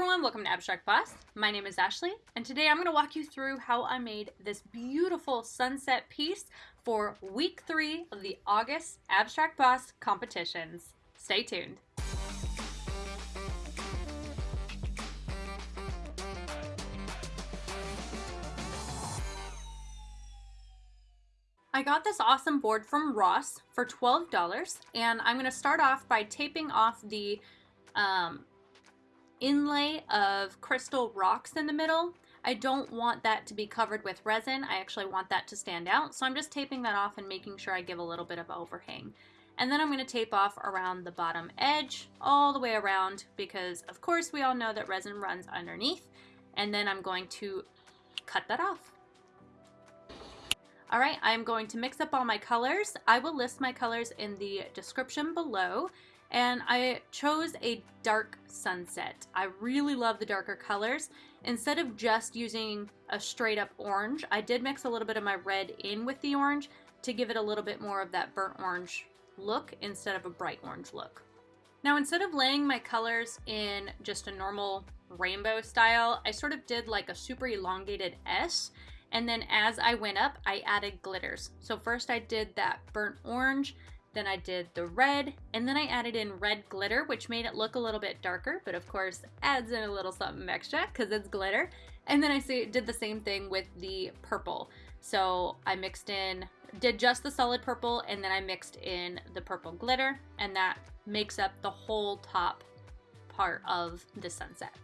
everyone, welcome to Abstract Boss. My name is Ashley, and today I'm going to walk you through how I made this beautiful sunset piece for week three of the August Abstract Boss competitions. Stay tuned. I got this awesome board from Ross for $12 and I'm going to start off by taping off the um, inlay of crystal rocks in the middle. I don't want that to be covered with resin. I actually want that to stand out. So I'm just taping that off and making sure I give a little bit of overhang. And then I'm going to tape off around the bottom edge all the way around because of course we all know that resin runs underneath. And then I'm going to cut that off. All right, I'm going to mix up all my colors. I will list my colors in the description below and I chose a dark sunset. I really love the darker colors. Instead of just using a straight up orange, I did mix a little bit of my red in with the orange to give it a little bit more of that burnt orange look instead of a bright orange look. Now instead of laying my colors in just a normal rainbow style, I sort of did like a super elongated S and then as I went up, I added glitters. So first I did that burnt orange, then I did the red, and then I added in red glitter, which made it look a little bit darker, but of course adds in a little something extra because it's glitter. And then I did the same thing with the purple. So I mixed in, did just the solid purple, and then I mixed in the purple glitter, and that makes up the whole top part of the sunset.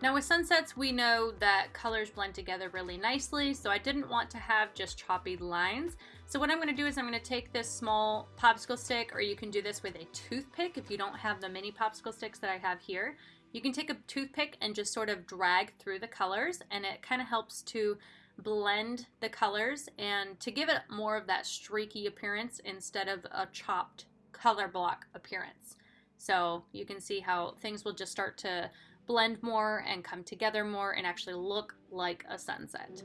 Now with sunsets, we know that colors blend together really nicely, so I didn't want to have just choppy lines. So what I'm gonna do is I'm gonna take this small popsicle stick, or you can do this with a toothpick if you don't have the mini popsicle sticks that I have here. You can take a toothpick and just sort of drag through the colors, and it kind of helps to blend the colors and to give it more of that streaky appearance instead of a chopped color block appearance. So you can see how things will just start to blend more and come together more and actually look like a sunset.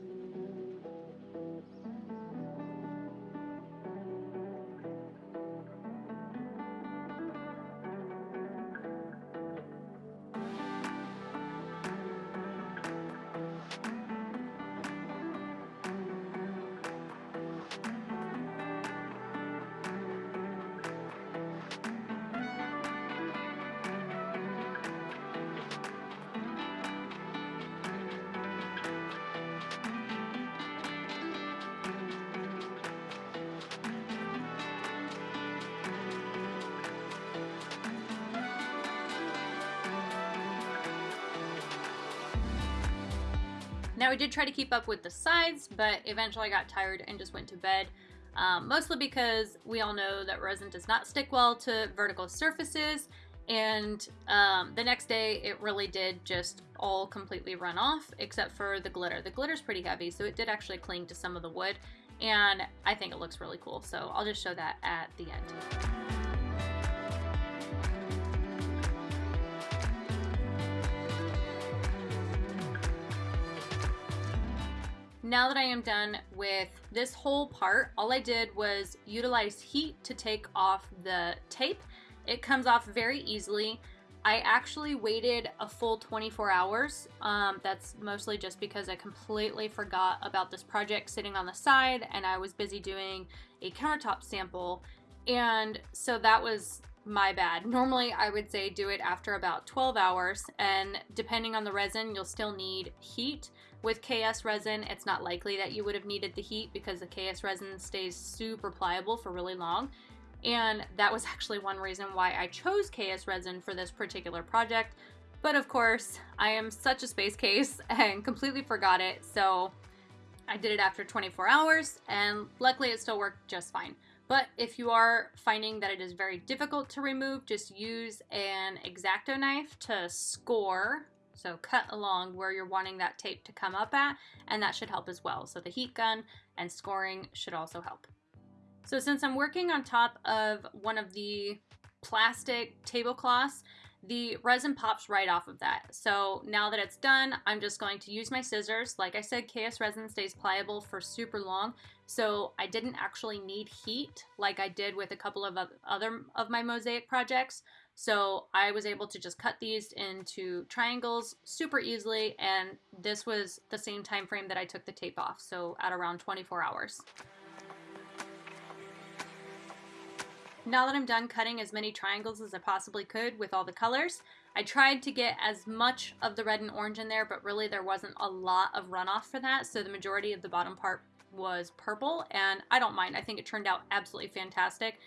Now I did try to keep up with the sides, but eventually I got tired and just went to bed. Um, mostly because we all know that resin does not stick well to vertical surfaces and um, the next day it really did just all completely run off except for the glitter. The glitter's pretty heavy so it did actually cling to some of the wood and I think it looks really cool so I'll just show that at the end. Now that I am done with this whole part, all I did was utilize heat to take off the tape. It comes off very easily. I actually waited a full 24 hours. Um, that's mostly just because I completely forgot about this project sitting on the side and I was busy doing a countertop sample. And so that was my bad. Normally I would say do it after about 12 hours and depending on the resin, you'll still need heat. With KS resin, it's not likely that you would have needed the heat because the KS resin stays super pliable for really long. And that was actually one reason why I chose KS resin for this particular project. But of course, I am such a space case and completely forgot it. So I did it after 24 hours and luckily it still worked just fine. But if you are finding that it is very difficult to remove, just use an X-Acto knife to score so cut along where you're wanting that tape to come up at, and that should help as well. So the heat gun and scoring should also help. So since I'm working on top of one of the plastic tablecloths, the resin pops right off of that. So now that it's done, I'm just going to use my scissors. Like I said, KS resin stays pliable for super long. So I didn't actually need heat like I did with a couple of other of my mosaic projects. So I was able to just cut these into triangles super easily. And this was the same time frame that I took the tape off. So at around 24 hours. Now that I'm done cutting as many triangles as I possibly could with all the colors, I tried to get as much of the red and orange in there, but really there wasn't a lot of runoff for that, so the majority of the bottom part was purple, and I don't mind. I think it turned out absolutely fantastic,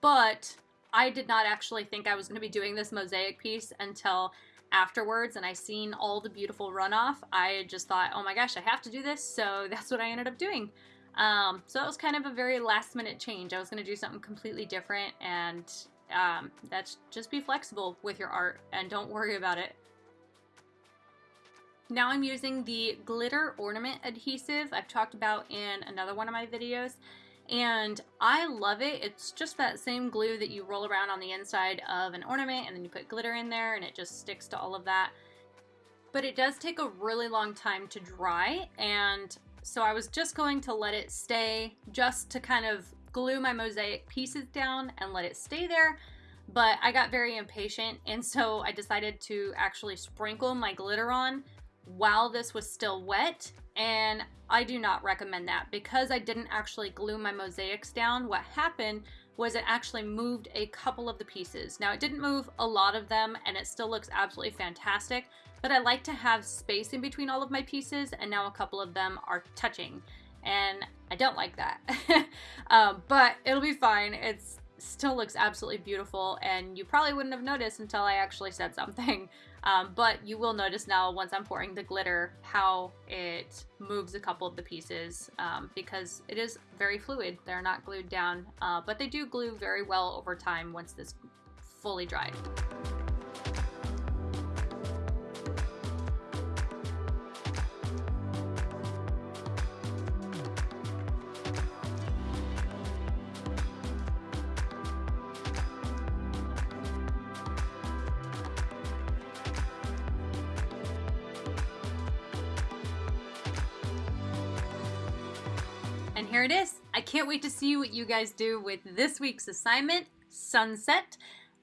but I did not actually think I was going to be doing this mosaic piece until afterwards and I seen all the beautiful runoff. I just thought, oh my gosh, I have to do this, so that's what I ended up doing. Um, so that was kind of a very last minute change. I was going to do something completely different and um, that's just be flexible with your art and don't worry about it. Now I'm using the glitter ornament adhesive I've talked about in another one of my videos and I love it. It's just that same glue that you roll around on the inside of an ornament and then you put glitter in there and it just sticks to all of that. But it does take a really long time to dry and so I was just going to let it stay just to kind of glue my mosaic pieces down and let it stay there. But I got very impatient and so I decided to actually sprinkle my glitter on while this was still wet and I do not recommend that because I didn't actually glue my mosaics down. What happened was it actually moved a couple of the pieces. Now it didn't move a lot of them and it still looks absolutely fantastic, but I like to have space in between all of my pieces and now a couple of them are touching and I don't like that. um, but it'll be fine. It still looks absolutely beautiful and you probably wouldn't have noticed until I actually said something. Um, but you will notice now once I'm pouring the glitter how it moves a couple of the pieces um, because it is very fluid. They're not glued down, uh, but they do glue very well over time once this fully dried. And here it is. I can't wait to see what you guys do with this week's assignment, Sunset.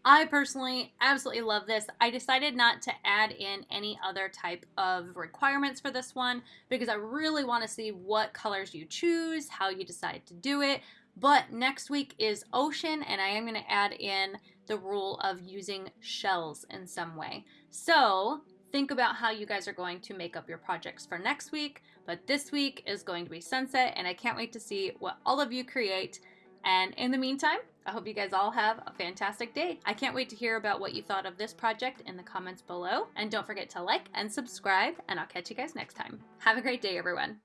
I personally absolutely love this. I decided not to add in any other type of requirements for this one because I really want to see what colors you choose, how you decide to do it. But next week is ocean and I am going to add in the rule of using shells in some way. So think about how you guys are going to make up your projects for next week. But this week is going to be sunset, and I can't wait to see what all of you create. And in the meantime, I hope you guys all have a fantastic day. I can't wait to hear about what you thought of this project in the comments below. And don't forget to like and subscribe, and I'll catch you guys next time. Have a great day, everyone.